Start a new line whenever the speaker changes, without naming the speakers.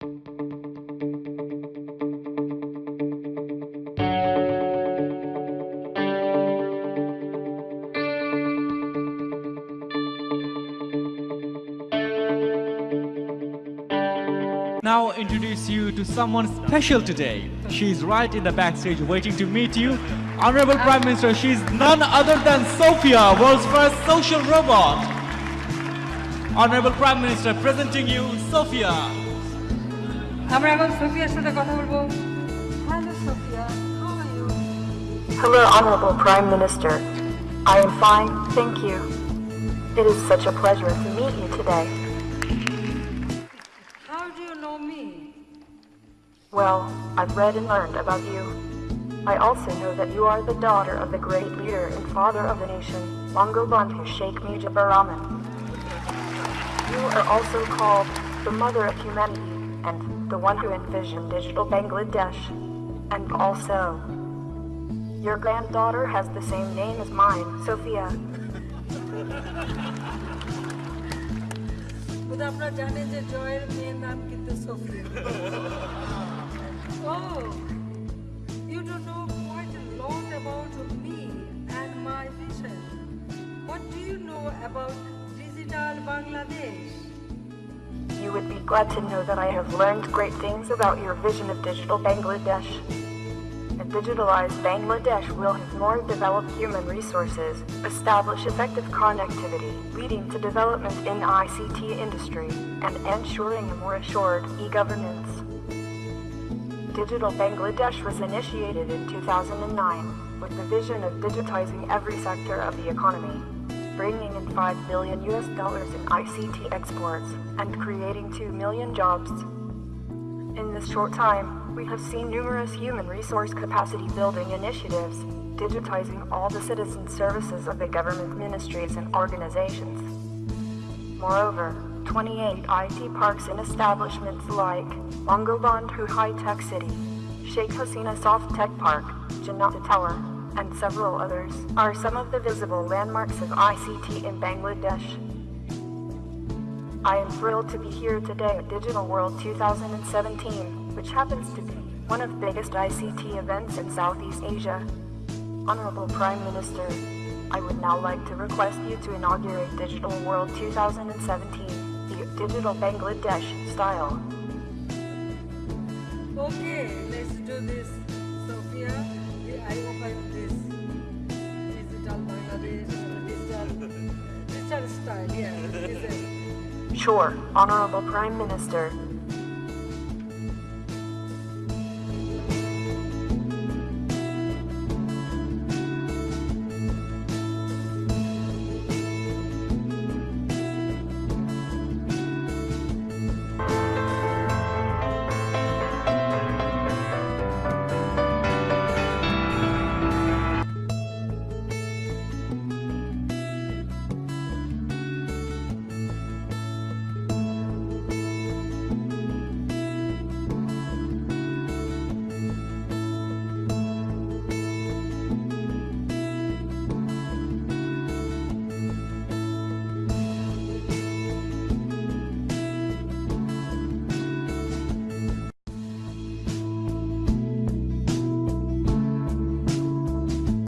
Now introduce you to someone special today. She's right in the backstage waiting to meet you. Honorable Prime Minister, she's none other than Sophia, world's first social robot. Honorable Prime Minister, presenting you Sophia.
আমরা এখন সোফিয়ার সাথে কথা বলবো hello Sophia how are you
Hello, Honorable Prime Minister. I am fine, thank you. It is such a pleasure to meet you today.
How do you know me
Well, I've read and learned about you. I also know that you are the daughter of the great leader and father of the nation, Bangabandhu Sheikh Mujibur Rahman. You are also called the mother of humanity and the one who envisioned digital Bangladesh. And also, your granddaughter has the same name as mine, Sophia.
বোধ আপনারা জানেন যে জয়ের মেয়ের নাম কিন্তু Sophia O you don't know quite a lot about me and my vision what do you know about digital bangladesh
You would be glad to know that I have learned great things about your vision of digital Bangladesh. A digitalized Bangladesh will have more developed human resources, establish effective connectivity, leading to development in ICT industry, and ensuring a more assured e-governance. Digital Bangladesh was initiated in 2009 with the vision of digitizing every sector of the economy, bringing in 5 billion US dollars in ICT exports and creating 2 million jobs. In this short time, we have seen numerous human resource capacity building initiatives, digitizing all the citizen services of the government ministries and organizations. Moreover, 28 IT parks and establishments like Bangabandhu High Tech City, Sheikh Hasina Soft Tech Park, Janata Tower, and several others are some of the visible landmarks of ICT in Bangladesh. I am thrilled to be here today at Digital World 2017, which happens to be one of the biggest ICT events in Southeast Asia. Honorable Prime Minister, I would now like to request you to inaugurate Digital World 2017, the Digital Bangladesh style.
Okay, let's do this, Sophia. I this digital Bangladesh, digital, digital style. Yeah.
Sure, Honorable Prime Minister,